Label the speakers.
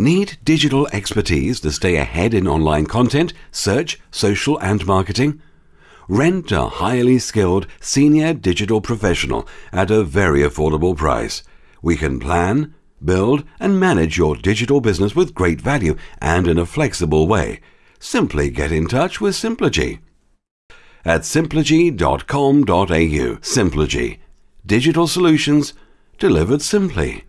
Speaker 1: Need digital expertise to stay ahead in online content, search, social and marketing? Rent a highly skilled senior digital professional at a very affordable price. We can plan, build and manage your digital business with great value and in a flexible way. Simply get in touch with Simplogy at simplogy.com.au. Simplogy. Digital solutions delivered simply.